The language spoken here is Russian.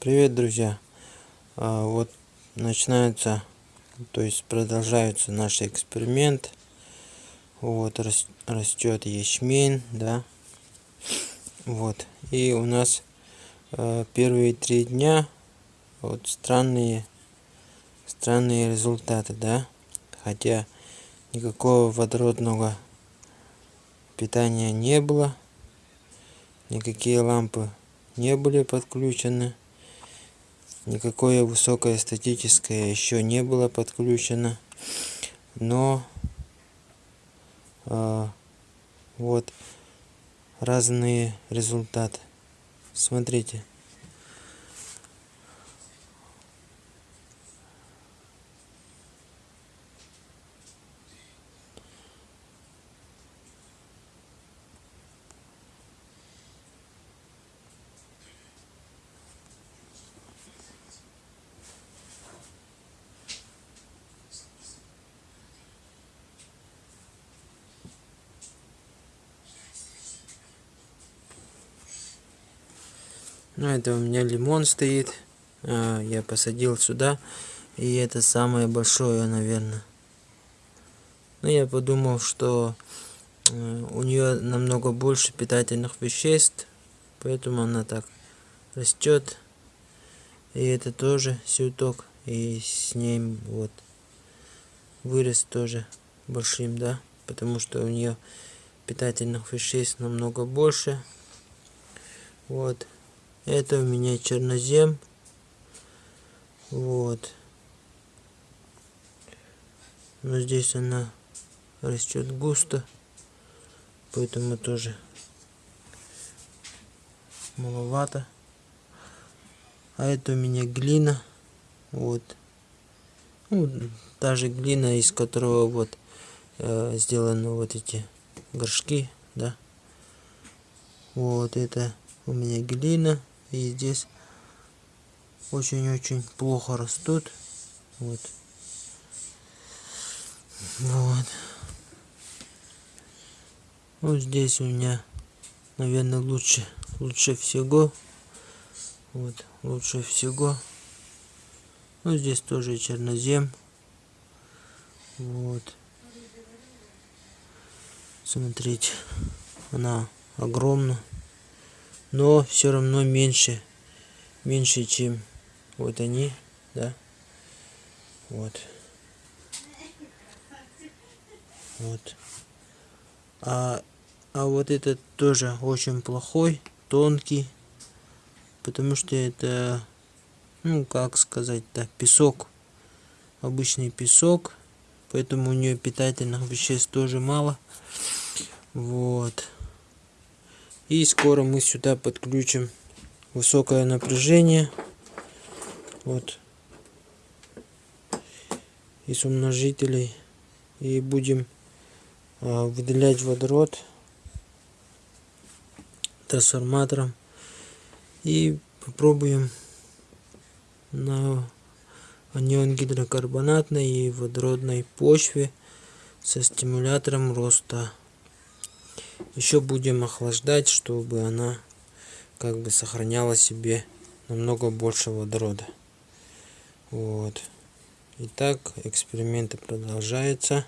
Привет, друзья! А, вот начинается, то есть продолжается наш эксперимент. Вот растет ячмень, да. Вот и у нас а, первые три дня вот странные, странные результаты, да. Хотя никакого водородного питания не было, никакие лампы не были подключены никакое высокое статическое еще не было подключено но э, вот разные результаты. Смотрите Ну, это у меня лимон стоит. А, я посадил сюда. И это самое большое, наверное. Но ну, я подумал, что э, у нее намного больше питательных веществ. Поэтому она так растет. И это тоже сюток. И с ним вот вырос тоже большим, да. Потому что у нее питательных веществ намного больше. Вот. Это у меня чернозем. Вот. Но здесь она растет густо. Поэтому тоже маловато. А это у меня глина. Вот. Ну, та же глина, из которого вот э, сделаны вот эти горшки, да. Вот это у меня глина и здесь очень-очень плохо растут. Вот. Вот. Вот здесь у меня, наверное, лучше, лучше всего. Вот, лучше всего. Ну, здесь тоже чернозем. Вот. Смотрите, она огромна но все равно меньше меньше чем вот они да? Вот. Вот. А а вот этот тоже очень плохой тонкий потому что это ну как сказать да песок обычный песок поэтому у нее питательных веществ тоже мало. Вот и скоро мы сюда подключим высокое напряжение. Вот. Из умножителей. И будем а, выделять водород трансформатором. И попробуем на анион гидрокарбонатной и водородной почве со стимулятором роста еще будем охлаждать чтобы она как бы сохраняла себе намного больше водорода. Вот. Итак эксперименты продолжаются